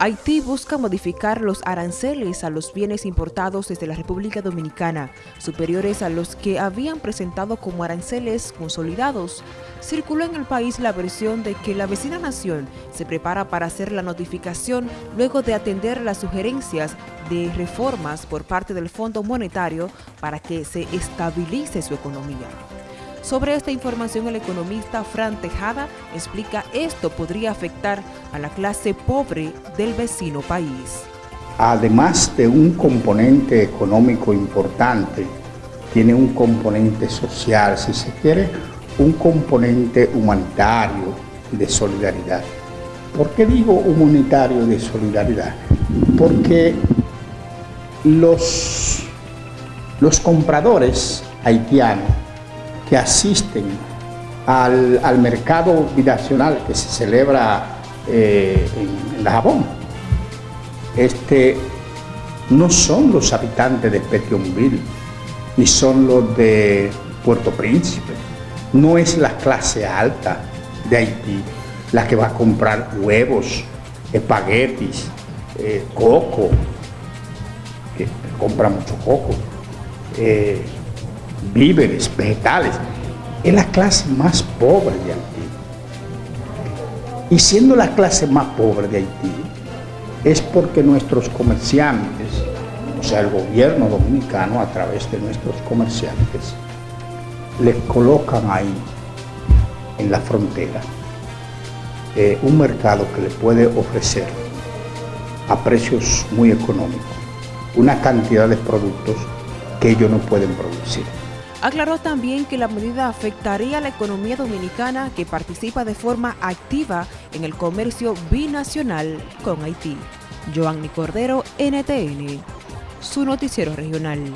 Haití busca modificar los aranceles a los bienes importados desde la República Dominicana, superiores a los que habían presentado como aranceles consolidados. Circuló en el país la versión de que la vecina nación se prepara para hacer la notificación luego de atender las sugerencias de reformas por parte del Fondo Monetario para que se estabilice su economía. Sobre esta información, el economista Fran Tejada explica esto podría afectar a la clase pobre del vecino país. Además de un componente económico importante, tiene un componente social, si se quiere, un componente humanitario de solidaridad. ¿Por qué digo humanitario de solidaridad? Porque los, los compradores haitianos que asisten al, mercado binacional que se celebra eh, en, La Jabón. Este, no son los habitantes de Petionville, ni son los de Puerto Príncipe. No es la clase alta de Haití la que va a comprar huevos, espaguetis, eh, coco, que compra mucho coco, eh, víveres, vegetales. Es la clase más pobre de Haití. Y siendo la clase más pobre de Haití, es porque nuestros comerciantes, o sea, el gobierno dominicano a través de nuestros comerciantes, les colocan ahí, en la frontera, eh, un mercado que le puede ofrecer a precios muy económicos una cantidad de productos que ellos no pueden producir. Aclaró también que la medida afectaría a la economía dominicana que participa de forma activa en el comercio binacional con Haití. Joanny Cordero, NTN, su noticiero regional.